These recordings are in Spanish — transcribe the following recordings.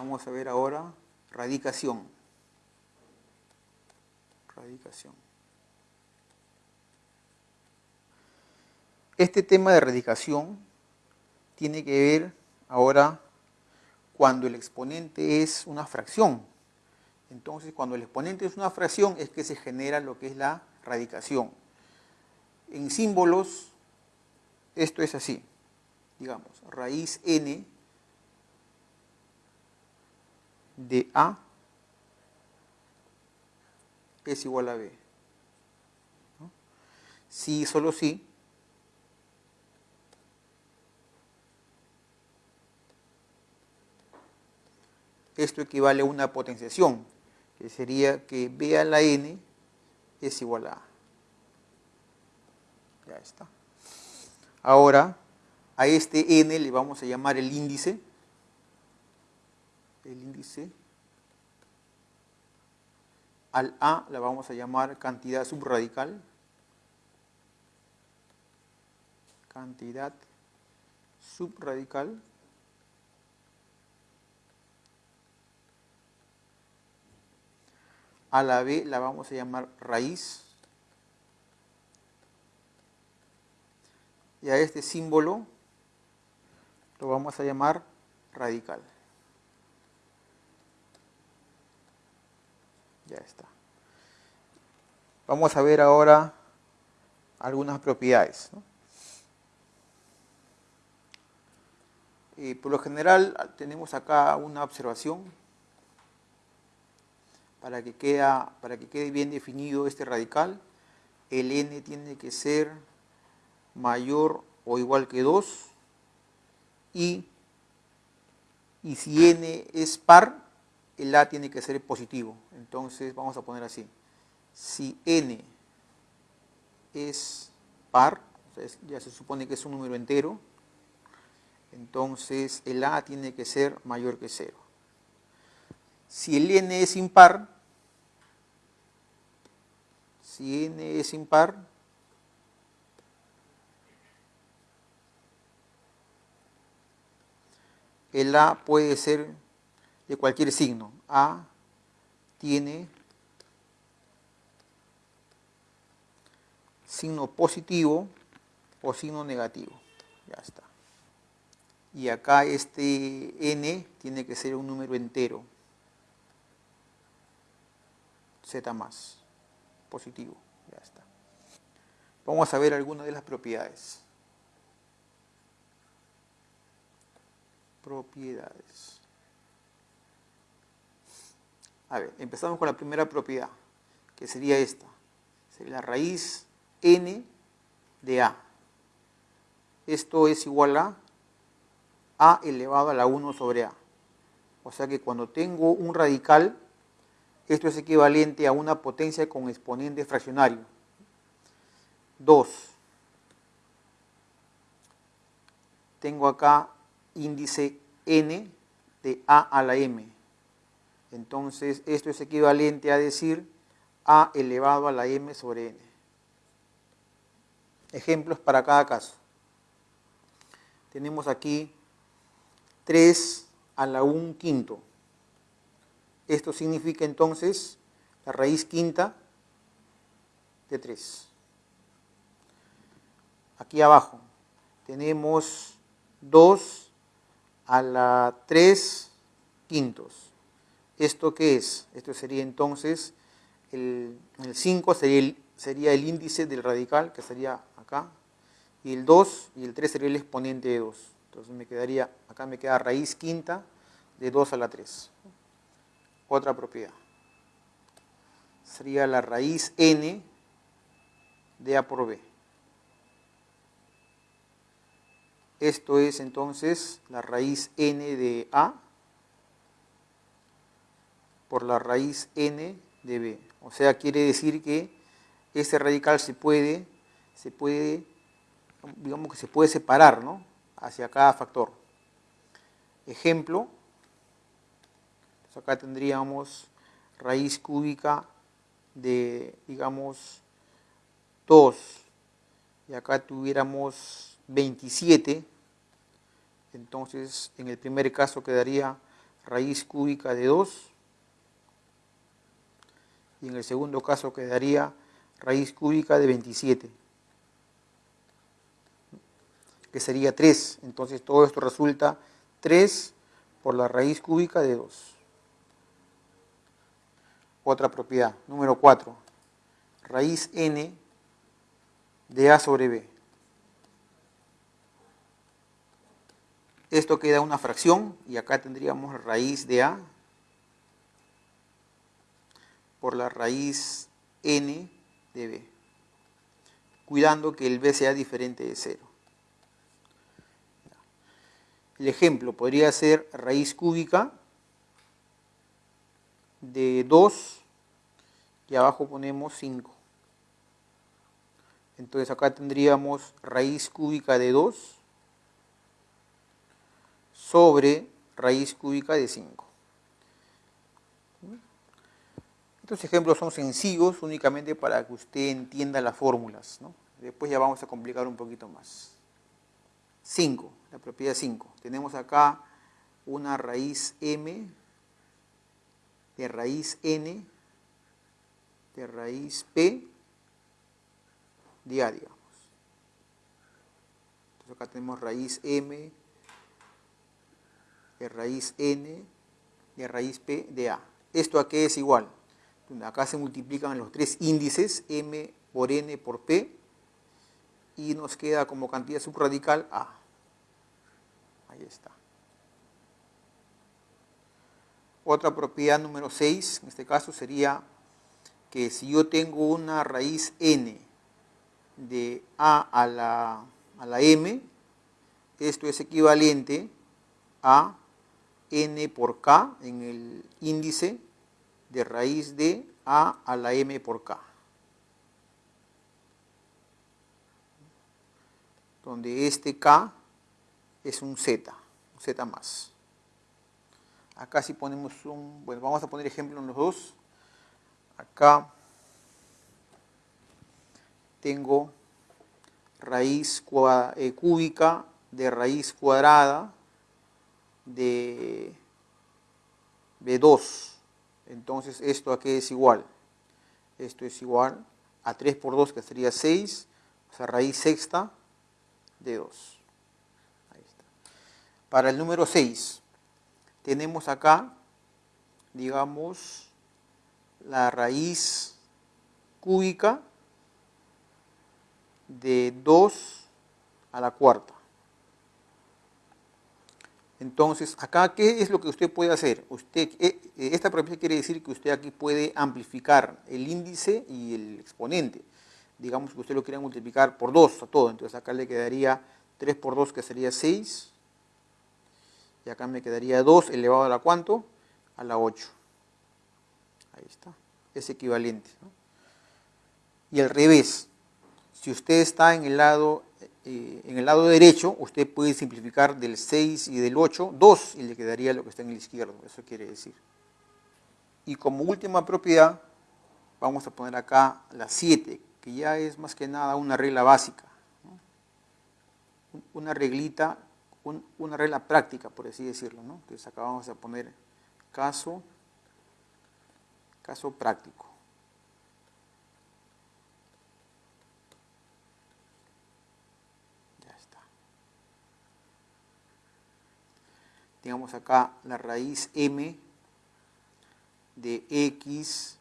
Vamos a ver ahora radicación. Radicación. Este tema de radicación tiene que ver ahora cuando el exponente es una fracción. Entonces, cuando el exponente es una fracción es que se genera lo que es la radicación. En símbolos, esto es así. Digamos, raíz n de A es igual a B. Si, solo si, esto equivale a una potenciación, que sería que B a la N es igual a A. Ya está. Ahora, a este N le vamos a llamar el índice el índice. Al A la vamos a llamar cantidad subradical. Cantidad subradical. A la B la vamos a llamar raíz. Y a este símbolo lo vamos a llamar radical. Ya está. Vamos a ver ahora algunas propiedades. por lo general tenemos acá una observación para que, queda, para que quede bien definido este radical. El n tiene que ser mayor o igual que 2 y, y si n es par, el A tiene que ser positivo. Entonces vamos a poner así. Si n es par, ya se supone que es un número entero, entonces el A tiene que ser mayor que 0. Si el n es impar, si n es impar, el A puede ser de cualquier signo. A tiene signo positivo o signo negativo. Ya está. Y acá este n tiene que ser un número entero. Z más, positivo. Ya está. Vamos a ver algunas de las propiedades. Propiedades. A ver, empezamos con la primera propiedad, que sería esta. Sería la raíz n de a. Esto es igual a a elevado a la 1 sobre a. O sea que cuando tengo un radical, esto es equivalente a una potencia con exponente fraccionario. 2. Tengo acá índice n de a a la m entonces, esto es equivalente a decir a elevado a la m sobre n. Ejemplos para cada caso. Tenemos aquí 3 a la 1 quinto. Esto significa entonces la raíz quinta de 3. Aquí abajo tenemos 2 a la 3 quintos. ¿Esto qué es? Esto sería entonces, el, 5 sería el, índice del radical, que sería acá, y el 2 y el 3 sería el exponente de 2. Entonces me quedaría, acá me queda raíz quinta de 2 a la 3. Otra propiedad. Sería la raíz n de a por b. Esto es entonces la raíz n de a por la raíz n de b. O sea, quiere decir que este radical se puede, se puede, digamos que se puede separar, ¿no? Hacia cada factor. Ejemplo, pues acá tendríamos raíz cúbica de, digamos, 2, y acá tuviéramos 27, entonces en el primer caso quedaría raíz cúbica de 2. Y en el segundo caso quedaría raíz cúbica de 27, que sería 3. Entonces todo esto resulta 3 por la raíz cúbica de 2. Otra propiedad, número 4, raíz n de a sobre b. Esto queda una fracción y acá tendríamos raíz de a por la raíz n de b, cuidando que el b sea diferente de 0. El ejemplo podría ser raíz cúbica de 2 y abajo ponemos 5. Entonces acá tendríamos raíz cúbica de 2 sobre raíz cúbica de 5. Estos ejemplos son sencillos únicamente para que usted entienda las fórmulas. Después ya vamos a complicar un poquito más. 5, la propiedad 5. Tenemos acá una raíz m de raíz n de raíz p de a, digamos. Entonces acá tenemos raíz m de raíz n de raíz p de a. ¿Esto a qué es igual? Acá se multiplican los tres índices, m por n por p, y nos queda como cantidad subradical a. Ahí está. Otra propiedad número 6, en este caso, sería que si yo tengo una raíz n de a a la, a la m, esto es equivalente a n por k en el índice de raíz de a a la m por k. Donde este k es un z, un z más. Acá si ponemos un, bueno, vamos a poner ejemplo en los dos. Acá tengo raíz eh, cúbica de raíz cuadrada de B2. Entonces, ¿esto a qué es igual? Esto es igual a 3 por 2, que sería 6, o sea, raíz sexta de 2. Ahí está. Para el número 6, tenemos acá, digamos, la raíz cúbica de 2 a la cuarta. Entonces, acá, ¿qué es lo que usted puede hacer? Usted, eh, eh, esta propiedad quiere decir que usted aquí puede amplificar el índice y el exponente. Digamos que usted lo quiere multiplicar por 2 a todo, entonces acá le quedaría 3 por 2 que sería 6. Y acá me quedaría 2 elevado a la cuánto? A la 8. Ahí está, es equivalente. Y al revés, si usted está en el lado eh, en el lado derecho usted puede simplificar del 6 y del 8, 2 y le quedaría lo que está en el izquierdo, eso quiere decir. Y como última propiedad vamos a poner acá la 7, que ya es más que nada una regla básica, una reglita, una regla práctica por así decirlo. Entonces acá vamos a poner caso, caso práctico. Tengamos acá la raíz m de x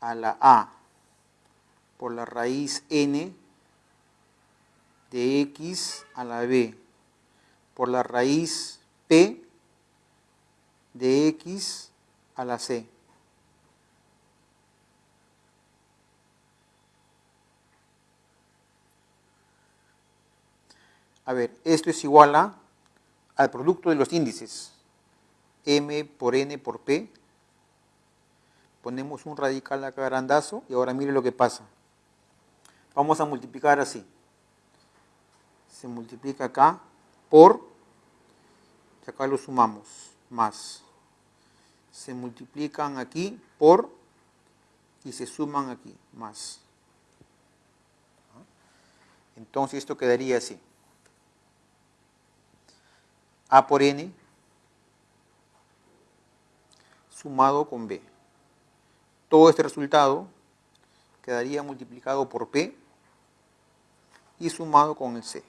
a la a por la raíz n de x a la b por la raíz p de x a la c. A ver, esto es igual a al producto de los índices, m por n por p, ponemos un radical acá grandazo y ahora mire lo que pasa. Vamos a multiplicar así. Se multiplica acá por, y acá lo sumamos, más. Se multiplican aquí por y se suman aquí, más. Entonces esto quedaría así. A por N sumado con b. Todo este resultado quedaría multiplicado por p y sumado con el c.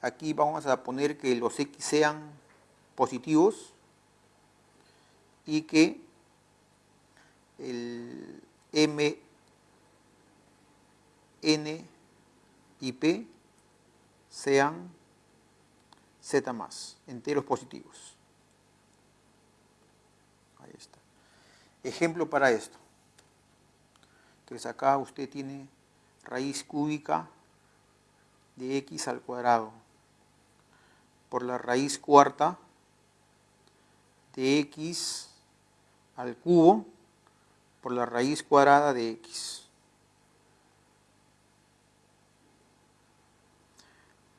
Aquí vamos a poner que los x sean positivos y que el m, n y p sean z más, enteros positivos. Ahí está. Ejemplo para esto. Entonces acá usted tiene raíz cúbica de x al cuadrado por la raíz cuarta de x al cubo por la raíz cuadrada de x.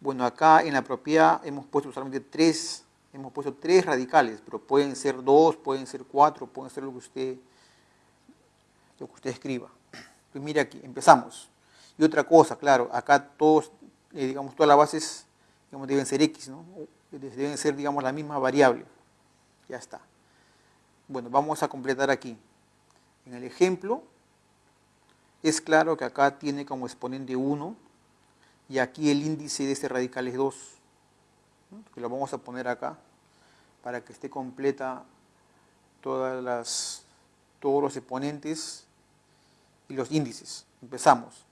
Bueno, acá en la propiedad hemos puesto solamente tres, hemos puesto tres radicales, pero pueden ser dos, pueden ser cuatro, pueden ser lo que usted, lo que usted escriba. Pues mire aquí, empezamos. Y otra cosa, claro, acá todos, eh, digamos, todas las bases deben ser x, ¿no? Deben ser, digamos, la misma variable. Ya está. Bueno, vamos a completar aquí. En el ejemplo, es claro que acá tiene como exponente 1 y aquí el índice de este radical es 2. Que lo vamos a poner acá para que esté completa todas las, todos los exponentes y los índices. Empezamos.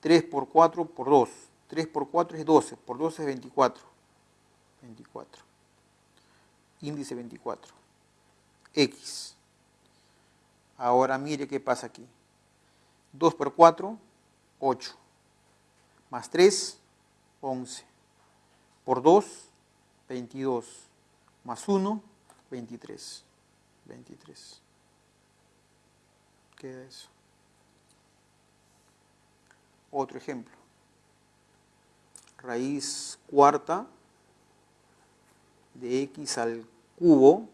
3 por 4 por 2. 3 por 4 es 12, por 12 es 24. 24. Índice 24. X. Ahora mire qué pasa aquí. 2 por 4, 8. Más 3, 11. Por 2, 22. Más 1, 23. 23. Queda eso. Otro ejemplo raíz cuarta de x al cubo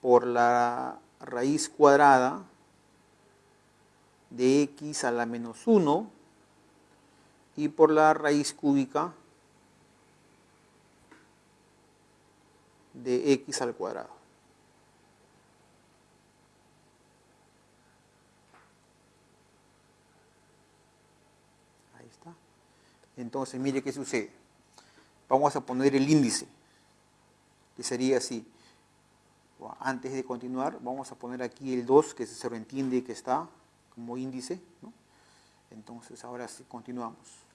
por la raíz cuadrada de x a la menos 1 y por la raíz cúbica de x al cuadrado. Entonces, mire qué sucede. Vamos a poner el índice, que sería así. Antes de continuar, vamos a poner aquí el 2, que se sobreentiende que está como índice. Entonces, ahora sí, continuamos.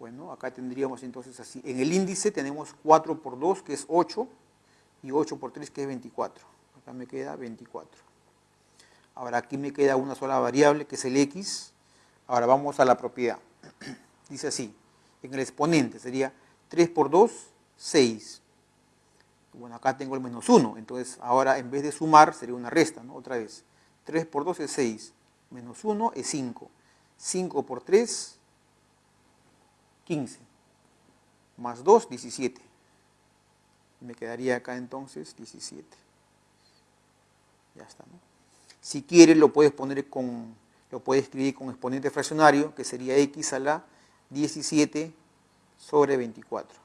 Bueno, acá tendríamos entonces así. En el índice tenemos 4 por 2, que es 8, y 8 por 3, que es 24. Acá me queda 24. Ahora aquí me queda una sola variable, que es el x, Ahora vamos a la propiedad. Dice así, en el exponente sería 3 por 2, 6. Bueno, acá tengo el menos 1, entonces ahora en vez de sumar sería una resta, ¿no? Otra vez. 3 por 2 es 6, menos 1 es 5. 5 por 3, 15. Más 2, 17. Me quedaría acá entonces 17. Ya está, ¿no? Si quieres lo puedes poner con lo puede escribir con exponente fraccionario, que sería x a la 17 sobre 24.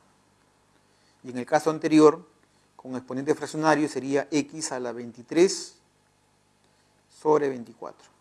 Y en el caso anterior, con exponente fraccionario sería x a la 23 sobre 24.